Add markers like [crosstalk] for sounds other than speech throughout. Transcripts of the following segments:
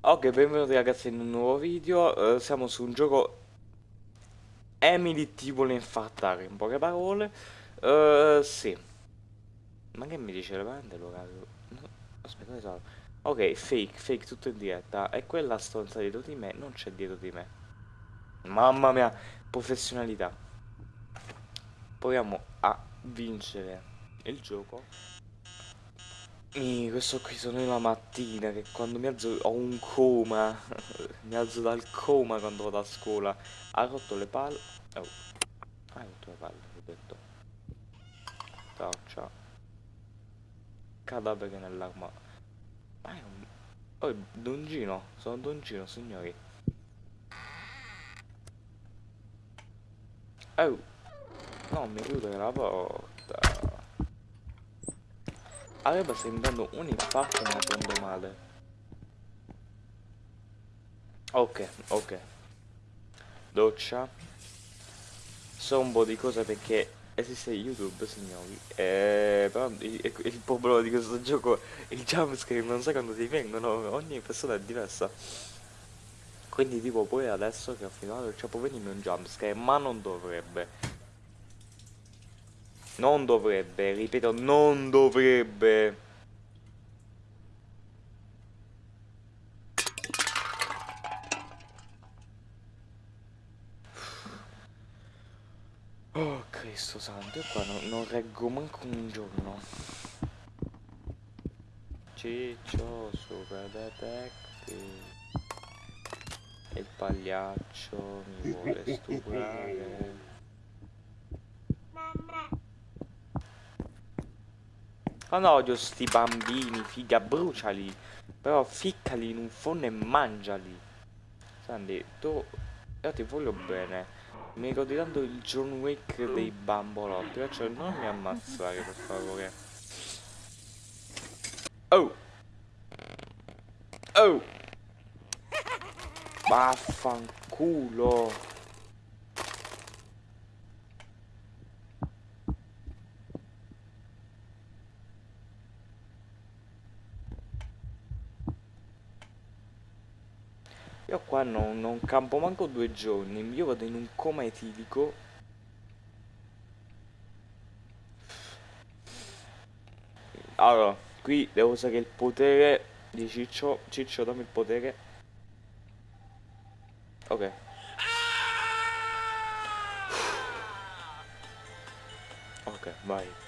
Ok, benvenuti ragazzi in un nuovo video. Eh, siamo su un gioco Emily ti vuole infartare, in poche parole. Eh, sì. Ma che mi dice veramente l'orario? No, aspetta, ne so. Ok, fake, fake, tutto in diretta. E quella stronza dietro di me non c'è dietro di me. Mamma mia, professionalità. Proviamo a vincere il gioco. Mi, questo qui sono io la mattina che quando mi alzo ho un coma. [laughs] mi alzo dal coma quando vado a scuola. Ha rotto le palle. Oh. Ha rotto le palle, ho detto. Ciao, ciao. Cadavere nell'arma. Ma è un... Oh, Dongino, sono Dongino, signori. Oh. No, mi chiudere la porta. Aveva sembrando un infarto ma prendo male. Ok, ok. Doccia. So un po' di cose perché esiste YouTube, signori. Eh, però il, il problema di questo gioco, il jumpscare non sai quando ti vengono, ogni persona è diversa. Quindi tipo poi adesso che ho finito, cioè può venirmi un jumpscare, ma non dovrebbe. Non dovrebbe, ripeto, non dovrebbe. Oh Cristo santo, io qua non, non reggo manco un giorno. Ciccio, super detective. Il pagliaccio mi vuole stuprare. Oh no, odio sti bambini, figa, bruciali. Però ficcali in un forno e mangiali. Sandy, tu... Io ti voglio bene. Mi ricordi tanto il John Wick dei bambolotti. Cioè, non mi ammazzare, per favore. Oh! Oh! [laughs] Vaffanculo! Io qua non, non campo manco due giorni, io vado in un coma etilico. Allora, qui devo usare il potere di Ciccio. Ciccio, dammi il potere. Ok. Ok, vai.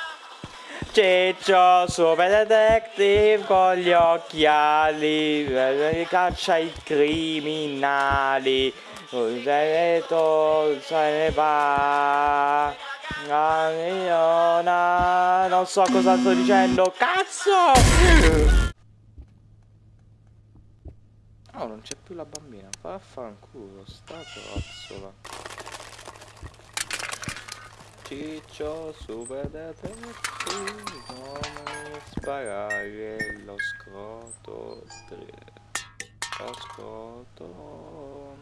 Ciccio, super detective con gli occhiali, caccia i criminali, se ne va. Non so cosa sto dicendo, cazzo! No, non c'è più la bambina. Vaffanculo, sta cazzola. Ciccio, super detective, come sparare lo scroto. Lo scroto.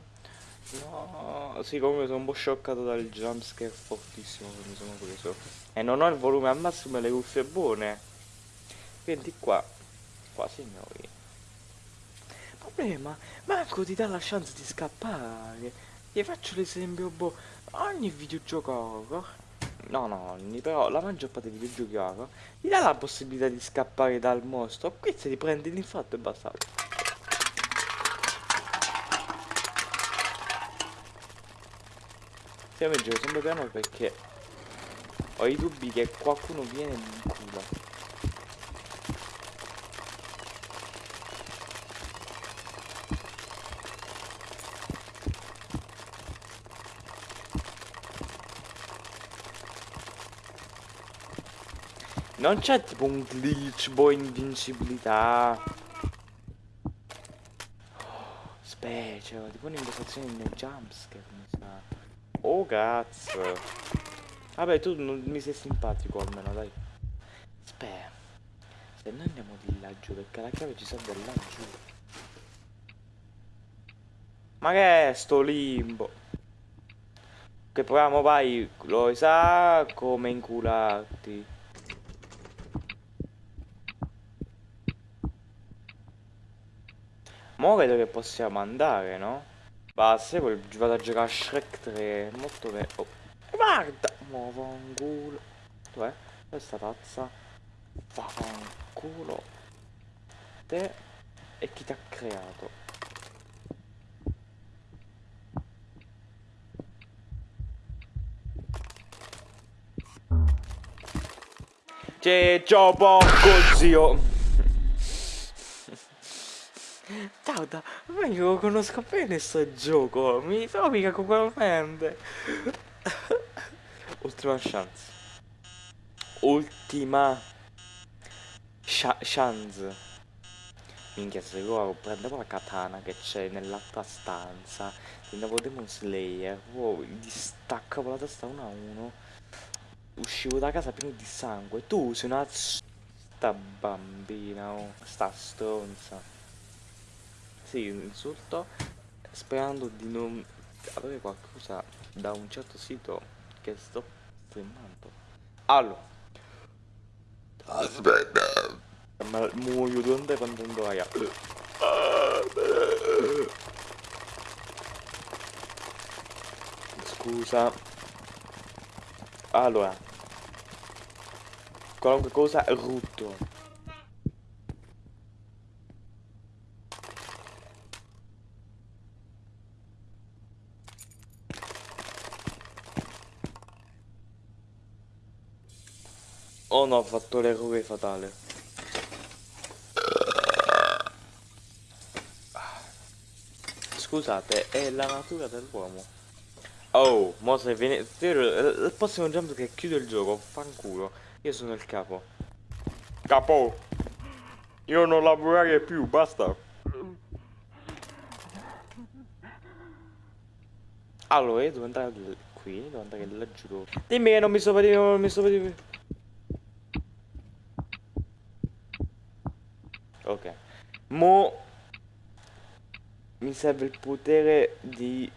No, comunque sono un po' scioccato dal jumpscare fortissimo che mi sono preso. E non ho il volume al massimo e le cuffie buone. Quindi qua, qua signori problema manco ti dà la chance di scappare ti faccio l'esempio boh ogni videogioco horror no no però la maggior parte dei videogiochi ti dà la possibilità di scappare dal mostro. Qui se ti prendi l'infarto e basta. Io mi giro sempre piano perché ho i dubbi che qualcuno viene in culo Non c'è tipo un glitch, boh, invincibilità. Specie, tipo un'invocazione nel jumpscare, mi sa. Oh cazzo. Vabbè, tu non mi sei simpatico almeno, dai. Aspetta. Se noi andiamo di laggiù, perché la chiave ci serve laggiù. Ma che è sto limbo? Che proviamo, vai, lo sa come incularti. Mo vedo che possiamo andare, no? Basta, poi vado a giocare a Shrek 3, molto vero. Oh. Guarda! Mo fanculo. Dov'è? Questa pazza? Vaffanculo. Te e chi ti ha creato? Ciccio porco zio Tauta, ma io conosco bene sto gioco Mi trovi ugualmente [laughs] Ultima chance. Ultima chance. Minchia se io prendevo la katana che c'è nell'altra stanza. Prendevo Demon Slayer. Wow, gli staccavo la testa uno a uno. Uscivo da casa pieno di sangue. Tu sei una sta bambina, oh, sta stronza. Sì, insulto sperando di non avere qualcosa da un certo sito che sto filmando. Allora. Aspetta. Ma muoio donde quando aia. Scusa. Allora, qualunque cosa rutto. Oh no, ho fatto l'errore fatale. Scusate, è la natura dell'uomo. Oh, mo se viene... Il prossimo jump che chiude il gioco, fanculo. Io sono il capo. Capo! Io non lavorare più, basta. Allora, io devo andare qui, devo andare laggiù. Dimmi che non mi sto vedendo, non mi sto vedendo. Ok. Mo mi serve il potere di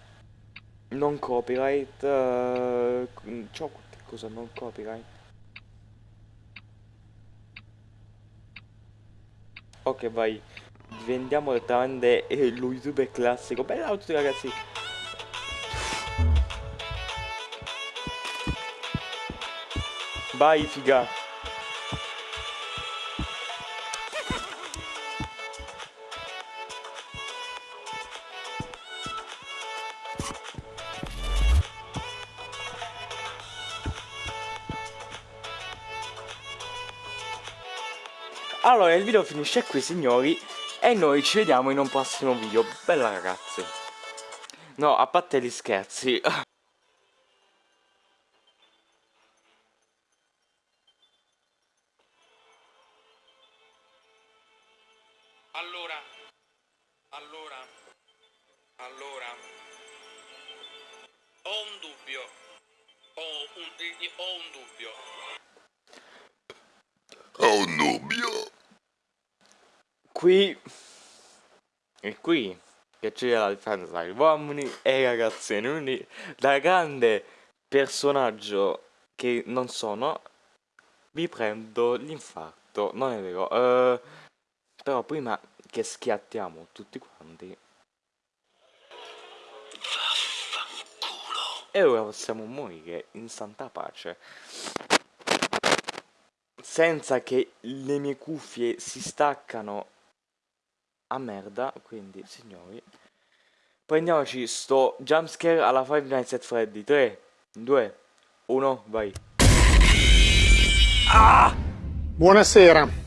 non copyright. Uh, C'ho cosa non copyright? Ok, vai. Diventiamo direttamente eh, lo youtuber classico. Bella a tutti ragazzi. Vai, figa. Allora il video finisce qui signori e noi ci vediamo in un prossimo video. Bella ragazzi. No, a parte gli scherzi. [laughs] Allora, allora, allora, ho un dubbio, ho un, ho un dubbio. Ho un dubbio qui. E qui che c'è la differenza tra gli uomini e i ragazzini quindi da grande personaggio che non sono. Vi prendo l'infarto non è vero? Uh, però prima che schiattiamo tutti quanti. E ora possiamo morire in santa pace. Senza che le mie cuffie si staccano a merda, quindi signori, prendiamoci sto jumpscare alla Five Nights at Freddy, 3, 2, 1, vai. Ah! Buonasera.